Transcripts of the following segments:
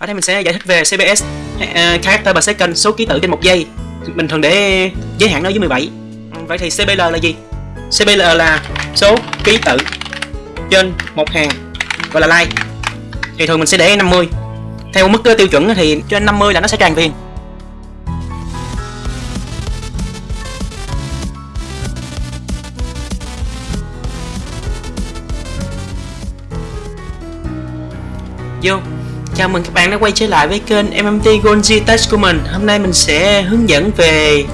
ở đây mình sẽ giải thích về CBS uh, ờ, character per second số ký tự trên một giây. Mình thường để giới hạn nó dưới 17 ừ, vậy thì CBL là gì? CBL là số ký tự trên một hàng gọi là line thì thường mình sẽ để 50 theo mức ờ, tiêu chuẩn thì trên 50 là nó sẽ tràn viền Vô. Chào mừng các bạn đã quay trở lại với kênh MMT Gold Tech của mình. Hôm nay mình sẽ hướng dẫn về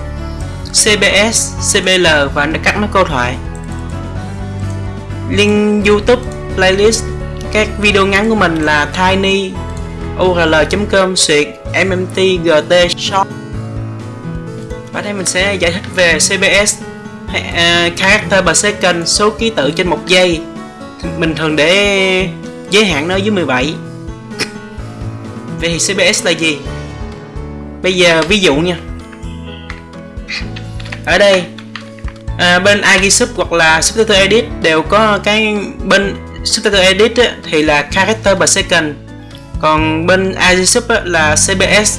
CBS, CBL và các mắc câu thoại. Link YouTube, playlist Các video ngắn của mình là tinyurl com xuyệt mmtgt shop. Và đây mình sẽ giải thích về CBS uh, à, Character per second, số ký tự trên một giây. Mình thường để giới hạn nó dưới 17 Vậy thì CBS là gì? Bây giờ ví dụ nha. Ở đây à, Bên Agisub hoặc là Subtitle Edit đều có cái Bên Subtitle Edit á, thì là Character per second. Còn bên Agisub là CBS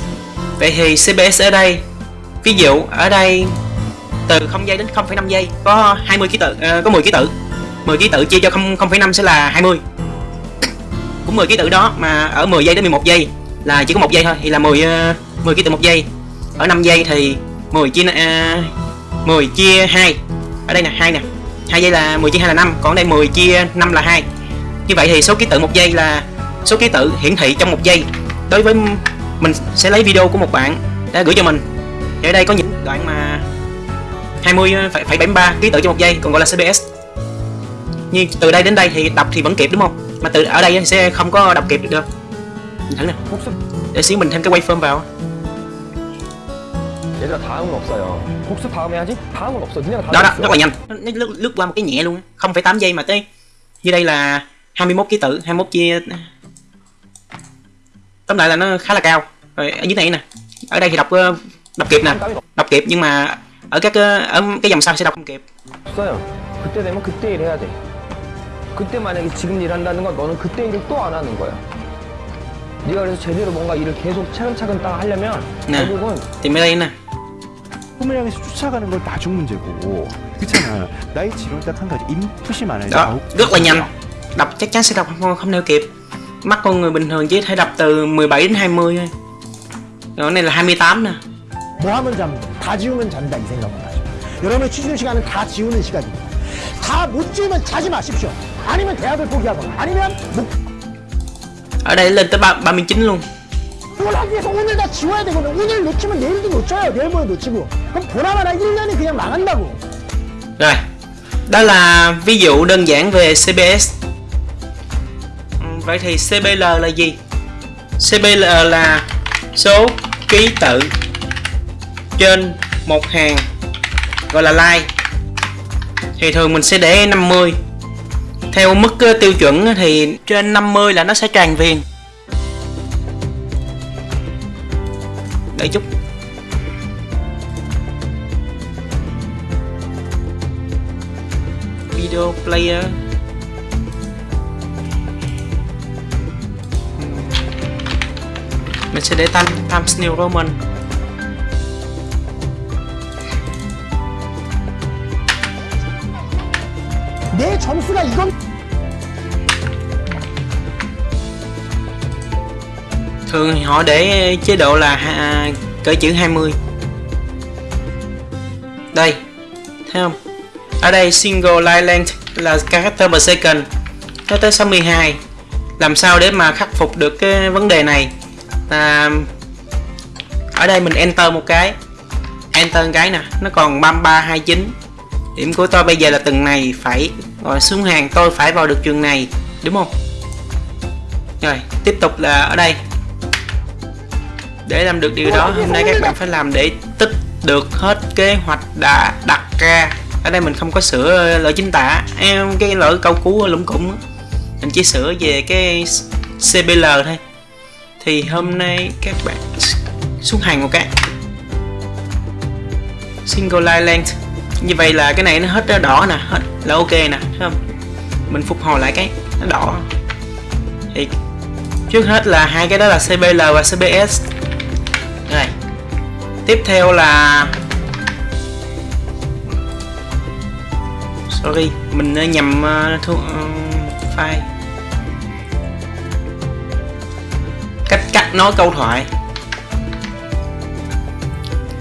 Vậy thì CBS ở đây. Ví dụ ở đây Từ 0 giây đến 0,5 giây Có 20 ký tự, uh, có 10 ký tự. 10 ký tự chia cho 0,5 sẽ là 20 cũng 10 ký tự đó mà ở 10 giây đến 11 giây là chỉ có một giây thôi thì là 10 10 ký tự một giây. Ở 5 giây thì 10 chia ờ, uh, 10 chia 2 ở đây nè 2 nè. 2 giây là 10 chia 2 là 5 còn đây 10 chia 5 là 2 như vậy thì số ký tự một giây là số ký tự hiển thị trong một giây. Đối với mình sẽ lấy video của một bạn đã gửi cho mình. Thì ở đây có những đoạn mà 20,73 ờ, ký tự trong một giây còn gọi là CBS nhưng từ đây đến đây thì đọc thì vẫn kịp đúng không? Mà từ ở đây thì sẽ không có đọc kịp được. đâu thử nè để xíu mình thêm cái waveform vào 얘들아 다음은 없어요 복수 다음 해야지 다음은 없어 니네가 다음 đó đó rất là nhanh nó lướt, lướt qua một cái nhẹ luôn không phải 8 giây mà tới như đây là 21 ký tự 21 chia tóm lại là nó khá là cao rồi ở dưới này nè ở đây thì đọc ờ, đọc kịp nè đọc kịp nhưng mà ở các ờ, ở cái dòng sau sẽ đọc không kịp 없어요 그때 되면 그때 일 해야 돼 그때 만약에 지금 일한다는 건 너는 그때 일을 또 안 하는 거야 네가 그래서 제대로 뭔가 일을 계속 차근차근 딱 하려면 네. 결국은 đây nè 꿈을 향해서 쫓아가는 건 나중 문제고. 그렇잖아. 나의 지론 딱한 가지. 인풋이 많아야 đó rất là nhanh đọc chắc chắn sẽ đọc không, không theo kịp mắt con người bình thường chỉ thể đọc từ 17 đến 20 thôi. Rồi này là 28 nè. 뭐 하면 잠, 다 지우면 잔다 이 생각만 하시고 여러분의 취준 시간은 다 지우는 시간입니다. 다 못 지우면 자지 마십시오. 아니면 대학을 포기하거나 아니면 ở đây lên tới ba 39 luôn 목표를 하기 위해서 오늘 다 지워야 되거든요. 오늘 놓치면 내일도 놓쳐요. 내일 모레 놓치고. 그럼 보나마나 1년이 그냥 망한다고. rồi đó là ví dụ đơn giản về CBS Ừ, vậy thì CBL là gì CBL là số ký tự trên một hàng gọi là line thì thường mình sẽ để 50 theo mức ờ, tiêu chuẩn thì trên 50 là nó sẽ tràn viền đợi chút video player mình sẽ để time Times New Roman 내 점수가 이건 thường họ để chế độ là à, cỡ chữ 20 đây thấy không? Ở đây single line length là character per second. Nó tới 62 làm sao để mà khắc phục được cái vấn đề này? Là ở đây mình enter một cái. Enter một cái nè nó còn 3329 điểm của tôi bây giờ là từng này phải rồi xuống hàng tôi phải vào được trường này đúng không? Rồi tiếp tục là ở đây để làm được điều đó. Hôm nay các bạn phải làm để tích được hết kế hoạch đã đặt ra. Ở đây mình không có sửa lỗi chính tả. Em, cái lỗi câu cú lũng củng mình chỉ sửa về cái CBL thôi. Thì hôm nay các bạn xuống hàng một cái. Single line length. Như vậy là cái này nó hết đỏ nè, hết là ok nè, thấy không? Mình phục hồi lại cái, nó đỏ. Thì trước hết là hai cái đó là CBL và CBS tiếp theo là sorry mình ờ, nhầm uh, thu, ờ, file. Cách cắt nối câu thoại.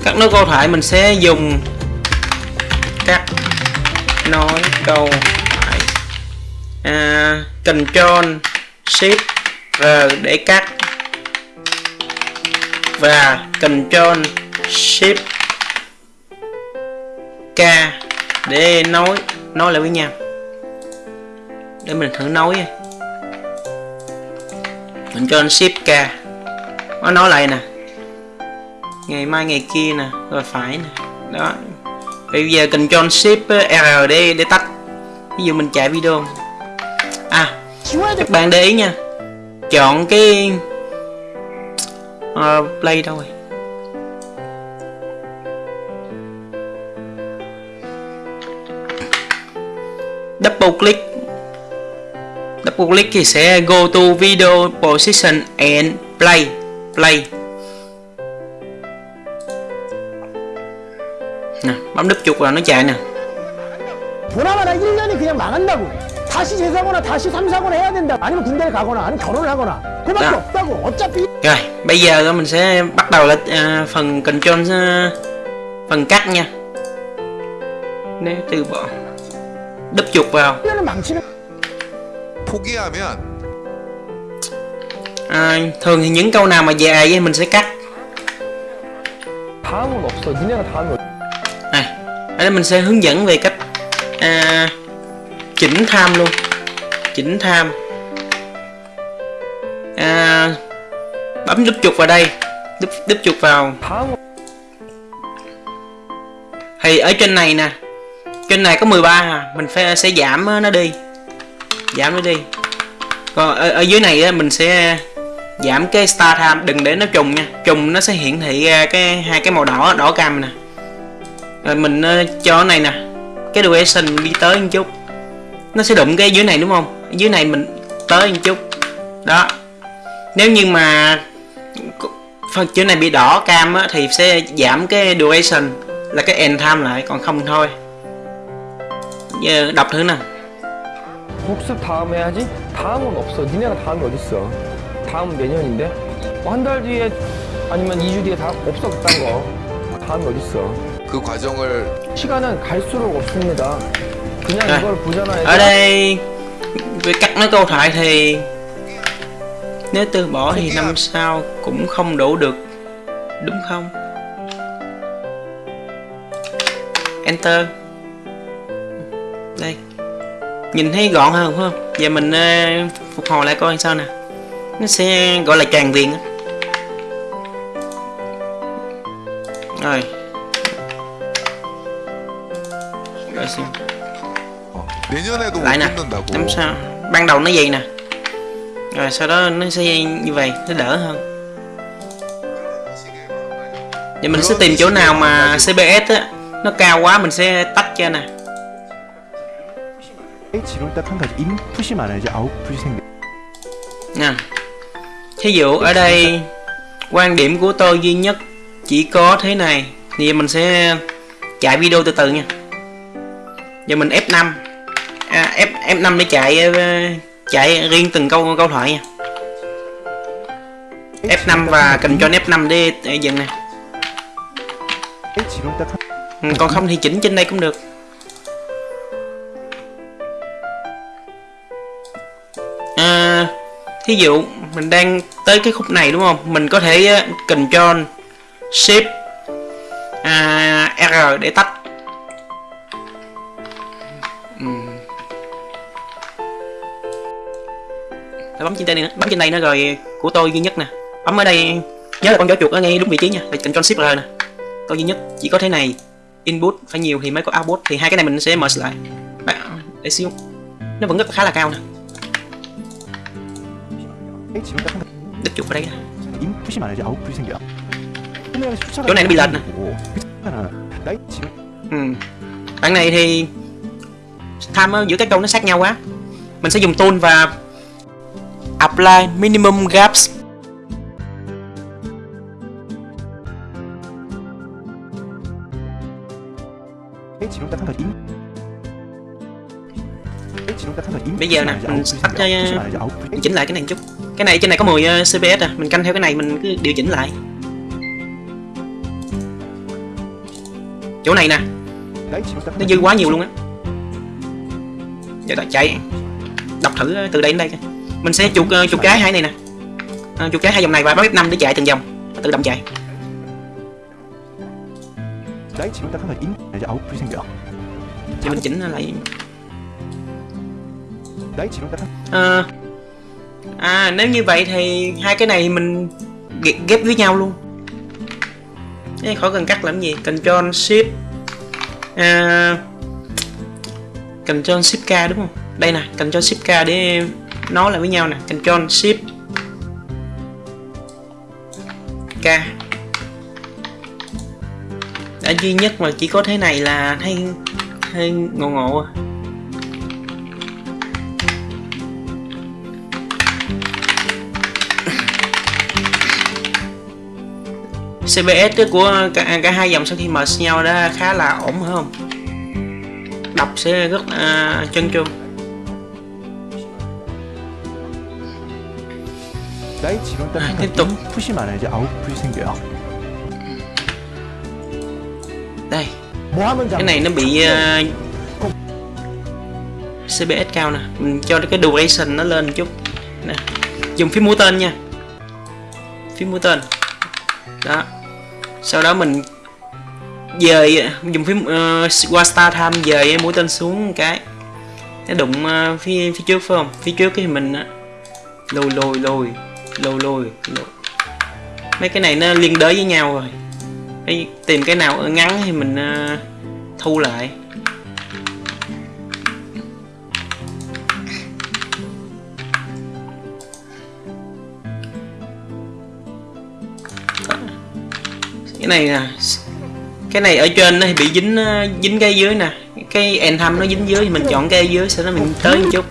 Cắt nối câu thoại mình sẽ dùng cắt nối câu thoại. À, Ctrl Shift R để cắt. Và Ctrl Shift k. Để nối. Nối lại với nhau. Để mình thử nối mình cho anh ship k. Nó nói lại nè. Ngày mai ngày kia nè. Rồi phải nè. Đó. Bây giờ cần control Shift r để để tắt. Ví dụ mình chạy video. À các bạn để ý nha. Chọn cái uh, play đâu rồi double click double click thì sẽ go to video position and play play nè bấm đúp chuột vào nó chạy nè 보나마나 1년이 그냥 망한다고. 다시 재수하거나 다시 삼사거나 해야 된다. 아니면 군대를 가거나 아니면 결혼을 하거나. 그밖에 야. 없다고. 어차피 Rồi, bây giờ mình sẽ bắt đầu là à, phần control à, phần cắt nha. Nếu từ bỏ đập chuột vào. À, thường thì những câu nào mà dài thì mình sẽ cắt. À, ở đây mình sẽ hướng dẫn về cách à, chỉnh tham luôn. Chỉnh tham. À, bấm đúp chuột vào đây. Đúp, đúp chuột vào. Thì ở trên này nè trên này có 13 à. Mình phải sẽ giảm ờ, nó đi. Giảm nó đi. Còn ở, ở dưới này mình sẽ giảm cái star time đừng để nó trùng nha. Trùng nó sẽ hiển thị ra cái hai cái màu đỏ đỏ cam nè. Rồi mình ờ, cho này nè. Cái duration đi tới một chút. Nó sẽ đụng cái dưới này đúng không? Dưới này mình tới một chút. Đó. Nếu như mà phần chữ này bị đỏ cam á, thì sẽ giảm cái duration là cái end time lại còn không thôi. Giờ đọc thử nè 복습 다음 해야지? 다음은 없어. 니네가 다음이 어딨어. 다음은 내년인데? 뭐 한달 뒤에 아니면 2주 뒤에 다 없어 그딴 거. 다음이 어딨어. 그 과정을 시간은 갈수록 없습니다. 그냥 네. 이걸 보잖아. ở đây về cắt nói câu thoại thì nếu từ bỏ thì năm sau cũng không đủ được đúng không enter đây. Nhìn thấy gọn hơn không? Giờ mình ờ, phục hồi lại coi sao nè. Nó sẽ gọi là tràn viện rồi. Rồi xem. Lại nè. làm sao? Ban đầu nó gì nè. Rồi sau đó nó sẽ như vậy nó đỡ hơn. Vậy mình sẽ tìm chỗ nào mà CBS á nó cao quá mình sẽ tách cho nè. 지론 딱 한 가지 인풋이 많아야지 아웃풋이 생겨. nè thí dụ ở đây quan điểm của tôi duy nhất chỉ có thế này thì mình sẽ chạy video từ từ nha giờ mình F5 à, F F5 để chạy ờ, chạy riêng từng câu câu thoại nha F5 và Ctrl F5 để, để dừng nè 이 지론 딱 한. Ừ, còn không thì chỉnh trên đây cũng được Thí dụ mình đang tới cái khúc này đúng không? Mình có thể ờ, control Shift à, R để tách bấm trên đây nữa. Bấm trên đây nữa rồi của tôi duy nhất nè. Bấm ở đây. Nhớ là con chó chuột ở ngay đúng vị trí nha. Rồi control Shift R nè. Tôi duy nhất. Chỉ có thế này. Input phải nhiều thì mới có output. Thì hai cái này mình sẽ mở lại. Bạn để xíu. Nó vẫn rất khá là cao nè 지론 딱 한. 가지 đích chuột vào đây nè 인풋이 많아야지 아웃풋이 생겨. 꿈이랑 쫓아가는 chỗ này nó bị lệch nè 거고. 그렇잖아. 나이 지론 ừ. bạn này thì tham giữa các câu nó sát nhau quá mình sẽ dùng tool và apply minimum gaps cái chỉ chúng ta tham khảo in cái chỉ chúng ta tham khảo in Bây giờ nè, mình tắt cho- cho mình chỉnh lại cái này một chút cái này trên này có 10 ờ, cps à. Mình canh theo cái này mình cứ điều chỉnh lại. Chỗ này nè. Nó dư quá nhiều luôn á. Giờ ta chạy. Đọc thử ờ, từ đây đến đây mình sẽ chuột ờ, chuột cái hai này nè. À, chuột cái hai dòng này và bấm năm để chạy từng dòng tự động chạy. Đấy chúng ta có thể in để cho ấu prison được thì mình chỉnh lại. Đấy chúng ta à, à nếu như vậy thì hai cái này mình ghép, với nhau luôn. Ê, khỏi cần cắt làm gì? Ctrl Shift à, Ctrl Shift K đúng không? Đây nè Ctrl Shift K để nối lại với nhau nè. Ctrl Shift K đã duy nhất mà chỉ có thế này là thấy hơi ngộ ngộ à. CBS của cả, cả hai dòng sau khi merge nhau đã khá là ổn phải không? Đọc sẽ rất là uh, chân chu à, tiếp tục. đây. Cái này nó bị uh, ờ, CBS cao nè. Mình cho cái duration nó lên chút. Nè dùng phím mũi tên nha. Phím mũi tên. Đó. Sau đó mình dời dùng phím uh, qua star time dời mũi tên xuống một cái. Nó đụng uh, phía phía trước phải không? Phía trước thì mình lùi lùi lùi lùi lùi lùi. Mấy cái này nó liên đới với nhau rồi. Đấy, tìm cái nào ngắn thì mình uh, thu lại cái này nè cái này ở trên nó bị dính ờ, dính cái dưới nè. Cái end thăm nó dính dưới thì mình chọn cái dưới sau đó mình tới một chút.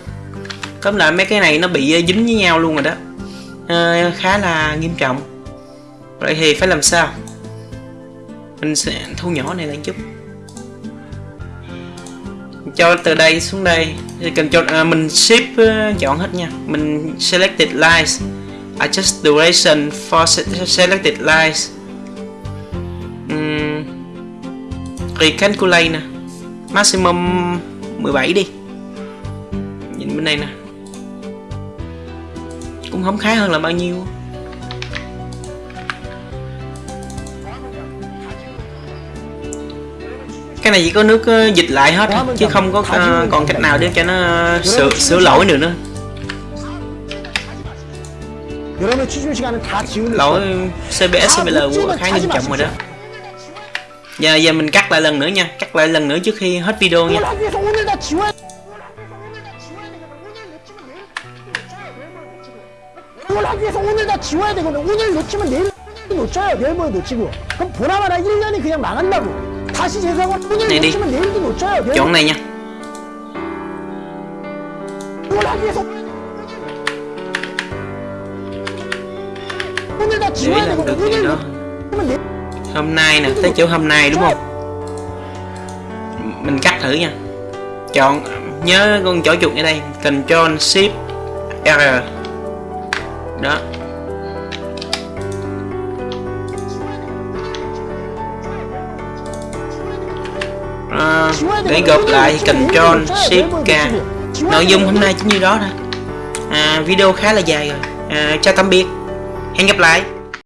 Tóm lại mấy cái này nó bị ờ, dính với nhau luôn rồi đó. Ờ, khá là nghiêm trọng. Vậy thì phải làm sao? Mình sẽ thu nhỏ này lại chút. Cho từ đây xuống đây. Thì cần cho à, mình ship chọn hết nha. Mình selected lines adjust duration for se- selected lines Recalculate nè Maximum 17 đi. Nhìn bên đây nè. Cũng không khá hơn là bao nhiêu. Cái này chỉ có nước ờ, dịch lại hết Chứ không có ờ, còn cách nào để cho nó ờ, sửa, sửa lỗi được nữa. Lỗi CBS CBL khá nghiêm trọng rồi đó giờ giờ mình cắt lại lần nữa nha cắt lại lần nữa trước khi hết video nha 이걸 하기 위해서 오늘 다 지워야 이걸 하기 위해서 오늘 다 지워야 되거든. 오늘 놓치면 내일 놓쳐요. 내일 모레 놓치고. 그럼 보나마나 1년이 그냥 망한다고. 다시 재수하고 오늘 네, 네. 놓치면 내일도 놓쳐요. 내일 chọn này nha 이걸 하기 위해서 오늘 다 để 지워야 làm được 되거든. cái 오늘 đó 놓치면 내일 hôm nay nè tới chỗ hôm nay đúng không? Mình cắt thử nha. Chọn nhớ con chỗ chuột ở đây Ctrl Shift R. Đó. À, để gộp lại thì Ctrl Shift K. Nội dung hôm nay chính như đó thôi. À, video khá là dài rồi. À, chào tạm biệt. Hẹn gặp lại.